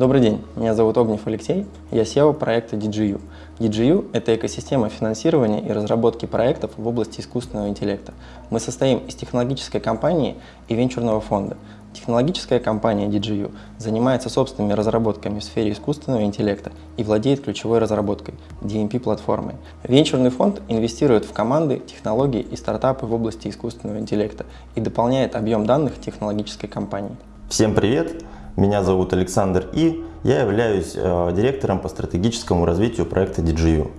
Добрый день, меня зовут Огнев Алексей, я SEO проекта DGU. DGU – это экосистема финансирования и разработки проектов в области искусственного интеллекта. Мы состоим из технологической компании и венчурного фонда. Технологическая компания DGU занимается собственными разработками в сфере искусственного интеллекта и владеет ключевой разработкой – DMP-платформой. Венчурный фонд инвестирует в команды, технологии и стартапы в области искусственного интеллекта и дополняет объем данных технологической компании. Всем привет! Меня зовут Александр И. Я являюсь э, директором по стратегическому развитию проекта DGU.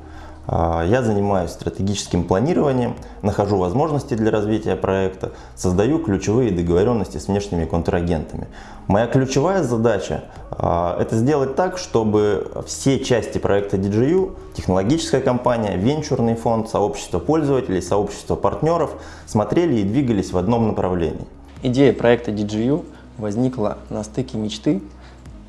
Э, я занимаюсь стратегическим планированием, нахожу возможности для развития проекта, создаю ключевые договоренности с внешними контрагентами. Моя ключевая задача э, – это сделать так, чтобы все части проекта DGU, технологическая компания, венчурный фонд, сообщество пользователей, сообщество партнеров смотрели и двигались в одном направлении. Идея проекта DGU – возникла на стыке мечты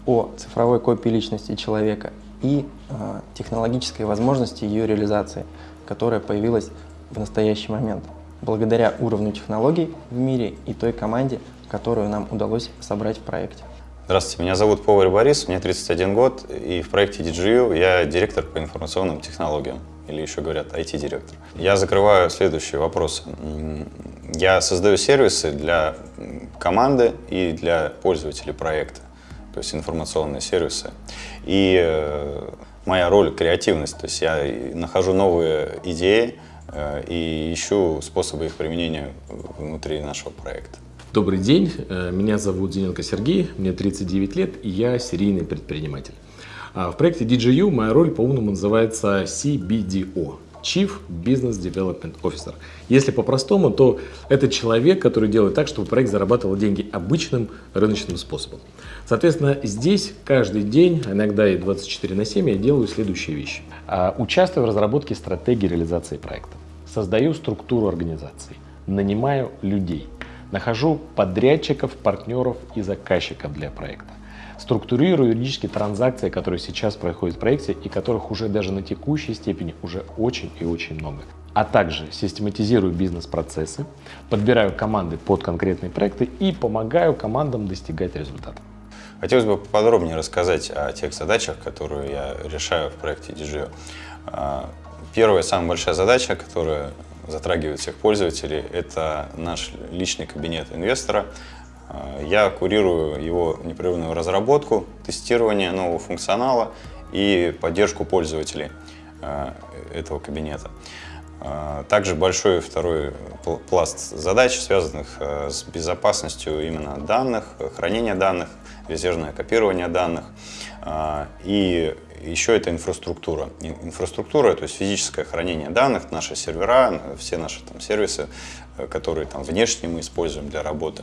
о цифровой копии личности человека и э, технологической возможности ее реализации, которая появилась в настоящий момент, благодаря уровню технологий в мире и той команде, которую нам удалось собрать в проекте. Здравствуйте, меня зовут Повар Борис, мне 31 год, и в проекте DGU я директор по информационным технологиям, или еще говорят IT-директор. Я закрываю следующие вопросы. Я создаю сервисы для команды и для пользователей проекта, то есть информационные сервисы. И э, моя роль — креативность, то есть я нахожу новые идеи э, и ищу способы их применения внутри нашего проекта. Добрый день, э, меня зовут Зиненко Сергей, мне 39 лет и я серийный предприниматель. А в проекте DJU моя роль по-умному называется CBDO Chief Business Development Officer. Если по-простому, то это человек, который делает так, чтобы проект зарабатывал деньги обычным рыночным способом. Соответственно, здесь каждый день, иногда и 24 на 7, я делаю следующие вещи. А, участвую в разработке стратегии реализации проекта. Создаю структуру организации. Нанимаю людей. Нахожу подрядчиков, партнеров и заказчиков для проекта структурирую юридические транзакции, которые сейчас происходят в проекте и которых уже даже на текущей степени уже очень и очень много. А также систематизирую бизнес-процессы, подбираю команды под конкретные проекты и помогаю командам достигать результатов. Хотелось бы подробнее рассказать о тех задачах, которые я решаю в проекте DGO. А, первая, самая большая задача, которая затрагивает всех пользователей, это наш личный кабинет инвестора, я курирую его непрерывную разработку, тестирование нового функционала и поддержку пользователей э, этого кабинета. Э, также большой второй пласт задач, связанных с безопасностью именно данных, хранения данных, резервное копирование данных. И еще это инфраструктура. Инфраструктура, то есть физическое хранение данных, наши сервера, все наши там, сервисы, которые там, внешне мы используем для работы.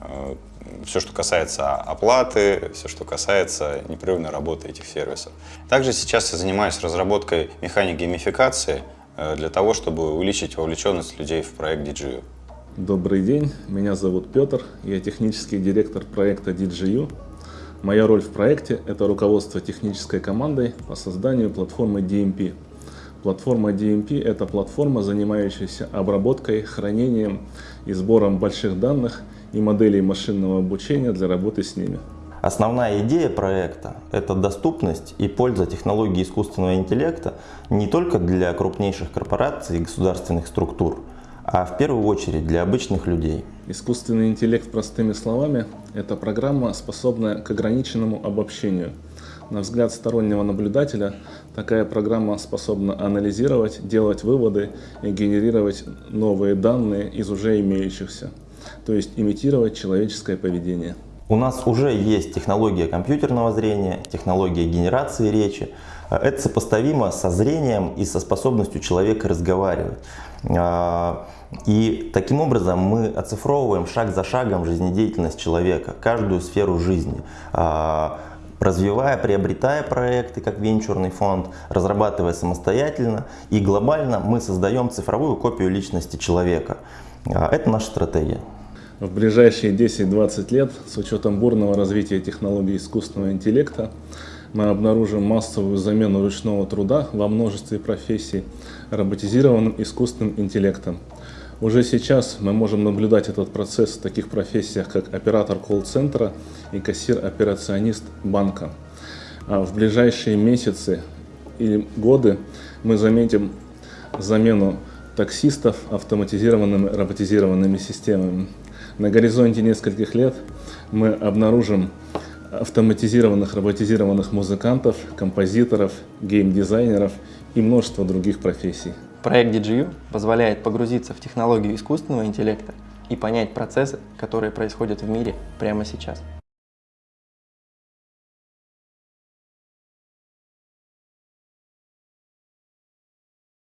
Э, все, что касается оплаты, все, что касается непрерывной работы этих сервисов. Также сейчас я занимаюсь разработкой механик геймификации э, для того, чтобы увеличить вовлеченность людей в проект DGU. Добрый день, меня зовут Петр, я технический директор проекта DGU. Моя роль в проекте – это руководство технической командой по созданию платформы DMP. Платформа DMP – это платформа, занимающаяся обработкой, хранением и сбором больших данных – и моделей машинного обучения для работы с ними. Основная идея проекта – это доступность и польза технологии искусственного интеллекта не только для крупнейших корпораций и государственных структур, а в первую очередь для обычных людей. Искусственный интеллект, простыми словами, это программа, способная к ограниченному обобщению. На взгляд стороннего наблюдателя, такая программа способна анализировать, делать выводы и генерировать новые данные из уже имеющихся то есть имитировать человеческое поведение. У нас уже есть технология компьютерного зрения, технология генерации речи. Это сопоставимо со зрением и со способностью человека разговаривать. А, и таким образом мы оцифровываем шаг за шагом жизнедеятельность человека, каждую сферу жизни а, развивая, приобретая проекты как венчурный фонд, разрабатывая самостоятельно и глобально мы создаем цифровую копию личности человека. А, это наша стратегия. В ближайшие 10-20 лет, с учетом бурного развития технологий искусственного интеллекта, мы обнаружим массовую замену ручного труда во множестве профессий роботизированным искусственным интеллектом. Уже сейчас мы можем наблюдать этот процесс в таких профессиях, как оператор колл-центра и кассир-операционист банка. А в ближайшие месяцы и годы мы заметим замену таксистов автоматизированными роботизированными системами. На горизонте нескольких лет мы обнаружим автоматизированных роботизированных музыкантов, композиторов, геймдизайнеров и множество других профессий. Проект DGU позволяет погрузиться в технологию искусственного интеллекта и понять процессы, которые происходят в мире прямо сейчас.